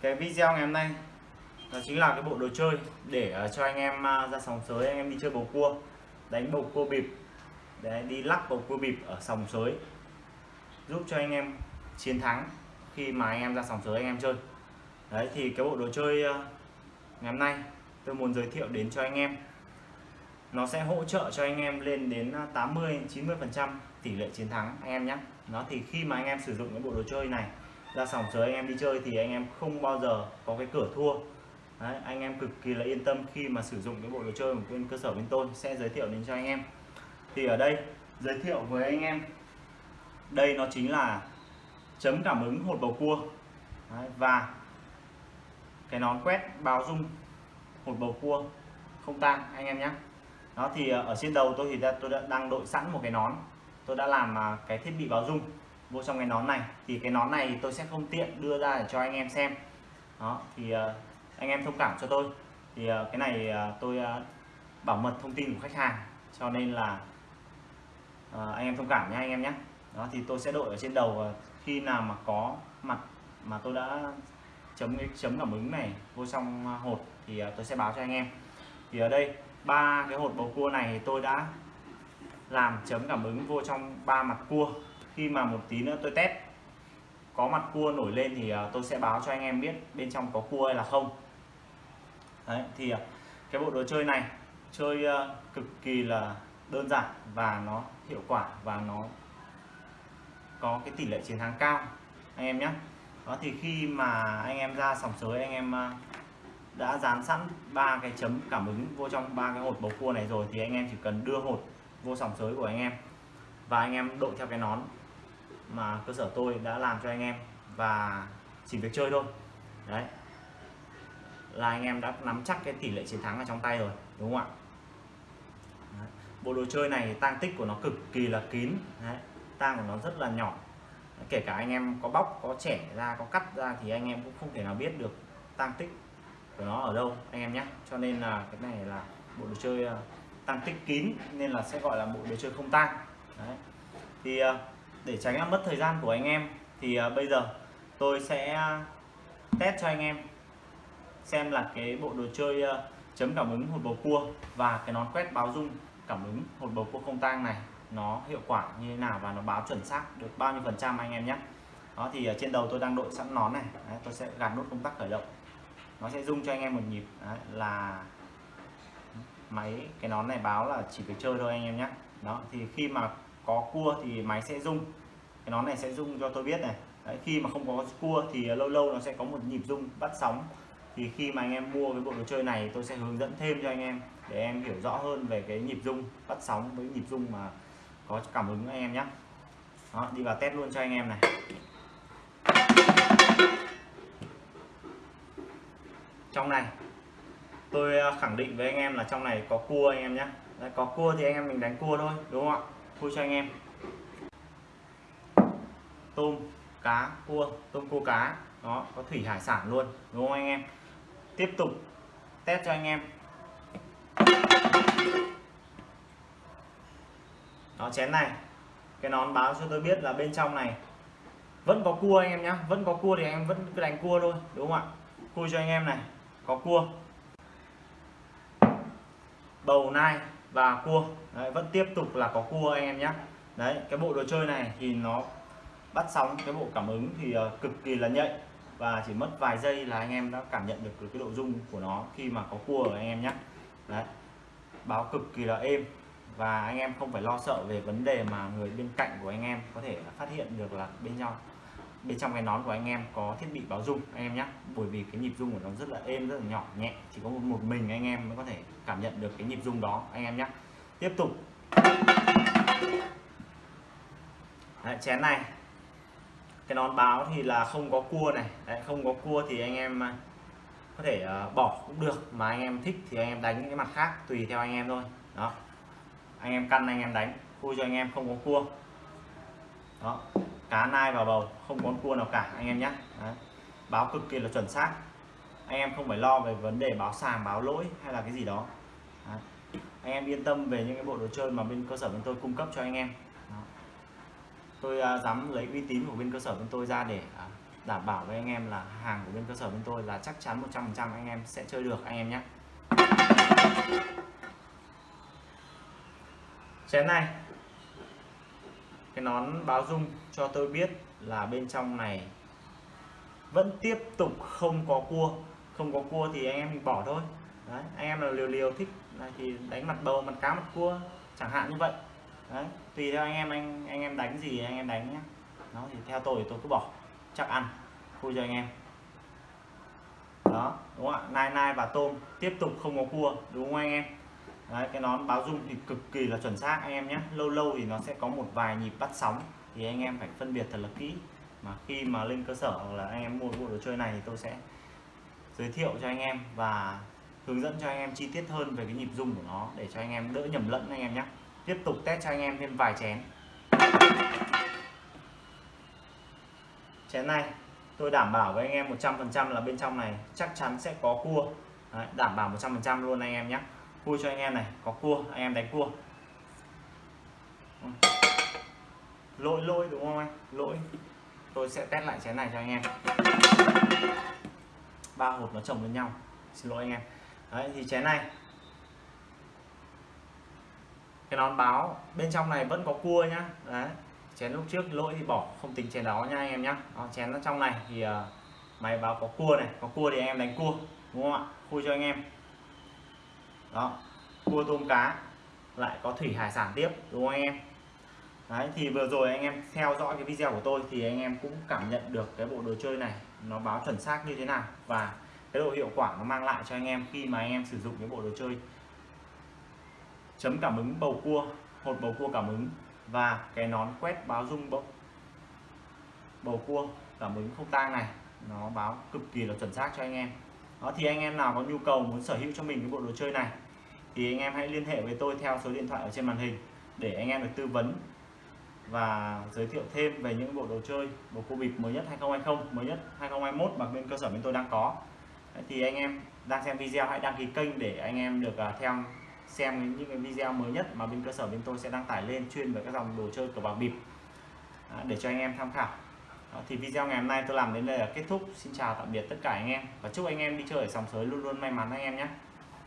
cái video ngày hôm nay đó chính là cái bộ đồ chơi để ờ, cho anh em à, ra sòng sới, anh em đi chơi bầu cua, đánh bầu cua bịp. Để đi lắc bầu cua bịp ở sòng sới, giúp cho anh em chiến thắng khi mà anh em ra sòng sới, anh em chơi. Đấy, thì cái bộ đồ chơi ờ, ngày hôm nay tôi muốn giới thiệu đến cho anh em. Nó sẽ hỗ trợ cho anh em lên đến ờ, 80 90 phần trăm tỷ lệ chiến thắng, anh em nhé. Nó thì khi mà anh em sử dụng cái bộ đồ chơi này ra sòng chờ anh em đi chơi thì anh em không bao giờ có cái cửa thua. Đấy, anh em cực kỳ là yên tâm khi mà sử dụng cái bộ đồ chơi của bên cơ sở bên tôi sẽ giới thiệu đến cho anh em. Thì ở đây giới thiệu với anh em đây nó chính là chấm cảm ứng hột bầu cua. Đấy, và cái nón quét báo dung hột bầu cua không tan anh em nhé. Đó thì ờ, ở trên đầu tôi thì tôi đã đang đội sẵn một cái nón. Tôi đã làm à, cái thiết bị báo dung vô trong cái nón này. Thì cái nón này tôi sẽ không tiện đưa ra để cho anh em xem. Đó thì uh, anh em thông cảm cho tôi. Thì uh, cái này uh, tôi uh, bảo mật thông tin của khách hàng. Cho nên là uh, anh em thông cảm nhé anh em nhé. Đó thì tôi sẽ đội ở trên đầu uh, khi nào mà có mặt mà tôi đã chấm cái chấm cảm ứng này vô trong hột thì uh, tôi sẽ báo cho anh em. Thì ở đây ba cái hột bầu cua này tôi đã làm chấm cảm ứng vô trong ba mặt cua khi mà một tí nữa tôi test, có mặt cua nổi lên thì à, tôi sẽ báo cho anh em biết bên trong có cua hay là không. Đấy, thì à, cái bộ đồ chơi này chơi à, cực kỳ là đơn giản và nó hiệu quả và nó có cái tỷ lệ chiến thắng cao, anh em nhé. Đó, thì khi mà anh em ra sòng sới, anh em đã dán sẵn ba cái chấm cảm ứng vô trong ba cái hột bầu cua này rồi thì anh em chỉ cần đưa hột vô sòng sới của anh em và anh em đội theo cái nón mà cơ sở tôi đã làm cho anh em và chỉ việc chơi thôi. Đấy. Là anh em đã nắm chắc cái tỷ lệ chiến thắng ở trong tay rồi, đúng không ạ? Đấy. bộ đồ chơi này tang tích của nó cực kỳ là kín, đấy. tang của nó rất là nhỏ. Kể cả anh em có bóc, có trẻ ra, có cắt ra thì anh em cũng không thể nào biết được tang tích của nó ở đâu, anh em nhé. Cho nên là cái này là bộ đồ chơi ờ, tăng tích kín, nên là sẽ gọi là bộ đồ chơi không tang. Đấy. Thì ờ, để tránh làm mất thời gian của anh em thì à, bây giờ tôi sẽ test cho anh em xem là cái bộ đồ chơi à, chấm cảm ứng hột bầu cua và cái nón quét báo dung cảm ứng hột bầu cua không tang này nó hiệu quả như thế nào và nó báo chuẩn xác được bao nhiêu phần trăm anh em nhé. Đó thì à, trên đầu tôi đang đội sẵn nón này. Đấy, tôi sẽ gạt nút công tắc khởi động. Nó sẽ rung cho anh em một nhịp. Đấy, là máy cái nón này báo là chỉ việc chơi thôi anh em nhé. Đó thì khi mà có cua thì máy sẽ rung. Cái nón này sẽ rung cho tôi biết này. Đấy, khi mà không có cua thì lâu lâu nó sẽ có một nhịp rung bắt sóng. Thì khi mà anh em mua cái bộ đồ chơi này tôi sẽ hướng dẫn thêm cho anh em để em hiểu rõ hơn về cái nhịp rung bắt sóng với nhịp rung mà có cảm ứng anh em nhé. Đó, đi vào test luôn cho anh em này. Trong này tôi à, khẳng định với anh em là trong này có cua anh em nhé. Có cua thì anh em mình đánh cua thôi đúng không ạ? Cua cho anh em. Tôm, cá, cua, tôm cua cá. Đó, có thủy hải sản luôn, đúng không anh em? Tiếp tục test cho anh em. Đó, chén này. Cái nón báo cho tôi biết là bên trong này vẫn có cua anh em nhé vẫn có cua thì anh em vẫn cứ đánh cua thôi, đúng không ạ? Cua cho anh em này. Có cua. Bầu nai và cua. Đấy, vẫn tiếp tục là có cua anh em nhé. Đấy cái bộ đồ chơi này thì nó bắt sóng cái bộ cảm ứng thì uh, cực kỳ là nhạy. Và chỉ mất vài giây là anh em đã cảm nhận được cái độ rung của nó khi mà có cua ở anh em nhé. Đấy báo cực kỳ là êm. Và anh em không phải lo sợ về vấn đề mà người bên cạnh của anh em có thể phát hiện được là bên nhau bên trong cái nón của anh em có thiết bị báo rung anh em nhé bởi vì cái nhịp rung của nó rất là êm rất là nhỏ nhẹ. Chỉ có một, mình anh em mới có thể cảm nhận được cái nhịp rung đó anh em nhé tiếp tục. Đấy, chén này. Cái nón báo thì là không có cua này. Đấy, không có cua thì anh em à, có thể uh, bỏ cũng được. Mà anh em thích thì anh em đánh cái mặt khác tùy theo anh em thôi. Đó. Anh em căn anh em đánh. Khui cho anh em không có cua. Đó cá nai vào bầu không có cua nào cả anh em nhé báo cực kỳ là chuẩn xác. Anh em không phải lo về vấn đề báo sàng báo lỗi hay là cái gì đó. Đấy. anh em yên tâm về những cái bộ đồ chơi mà bên cơ sở bên tôi cung cấp cho anh em. Đó. tôi uh, dám lấy uy tín của bên cơ sở bên tôi ra để uh, đảm bảo với anh em là hàng của bên cơ sở bên tôi là chắc chắn 100% anh em sẽ chơi được anh em nhé chén này cái nón báo dung cho tôi biết là bên trong này vẫn tiếp tục không có cua. Không có cua thì anh em mình bỏ thôi. Đấy, anh em là liều liều thích thì đánh mặt bầu mặt cá mặt cua chẳng hạn như vậy. Đấy, tùy theo anh em anh anh em đánh gì anh em đánh nhé nó thì theo tôi thì tôi cứ bỏ chắc ăn vui cho anh em. Đó đúng không ạ? Nai nai và tôm tiếp tục không có cua đúng không anh em? Đấy, cái nón báo dung thì cực kỳ là chuẩn xác anh em nhé lâu lâu thì nó sẽ có một vài nhịp bắt sóng thì anh em phải phân biệt thật là kỹ mà khi mà lên cơ sở hoặc là anh em mua bộ đồ chơi này thì tôi sẽ giới thiệu cho anh em và hướng dẫn cho anh em chi tiết hơn về cái nhịp rung của nó để cho anh em đỡ nhầm lẫn anh em nhé tiếp tục test cho anh em thêm vài chén chén này tôi đảm bảo với anh em 100% là bên trong này chắc chắn sẽ có cua Đấy, đảm bảo 100% luôn anh em nhé cua cho anh em này có cua anh em đánh cua. Lỗi lỗi đúng không anh? Lỗi. Tôi sẽ test lại chén này cho anh em. Ba hộp nó chồng lên nhau. Xin lỗi anh em. Đấy thì chén này. Cái nón báo bên trong này vẫn có cua nhá. Đấy chén lúc trước lỗi thì bỏ không tính chén đó nha anh em nhá. Đó, chén ở trong này thì uh, máy báo có cua này có cua thì anh em đánh cua đúng không ạ? Khui cho anh em đó. Cua tôm cá lại có thủy hải sản tiếp, đúng không anh em? Đấy, thì vừa rồi anh em theo dõi cái video của tôi thì anh em cũng cảm nhận được cái bộ đồ chơi này nó báo chuẩn xác như thế nào và cái độ hiệu quả nó mang lại cho anh em khi mà anh em sử dụng cái bộ đồ chơi. Chấm cảm ứng bầu cua, hột bầu cua cảm ứng và cái nón quét báo rung bầu bầu cua cảm ứng không tang này, nó báo cực kỳ là chuẩn xác cho anh em đó, thì anh em nào có nhu cầu muốn sở hữu cho mình cái bộ đồ chơi này, thì anh em hãy liên hệ với tôi theo số điện thoại ở trên màn hình để anh em được tư vấn và giới thiệu thêm về những bộ đồ chơi, bộ cua bịp mới nhất 2020 mới nhất 2021 mà bên cơ sở bên tôi đang có. Thì anh em đang xem video hãy đăng ký kênh để anh em được à, theo, xem những cái video mới nhất mà bên cơ sở bên tôi sẽ đăng tải lên chuyên về các dòng đồ chơi cờ bạc bịp. Để cho anh em tham khảo. Đó, thì video ngày hôm nay tôi làm đến đây là kết thúc. Xin chào tạm biệt tất cả anh em. Và chúc anh em đi chơi ở sòng sới luôn luôn may mắn anh em nhé.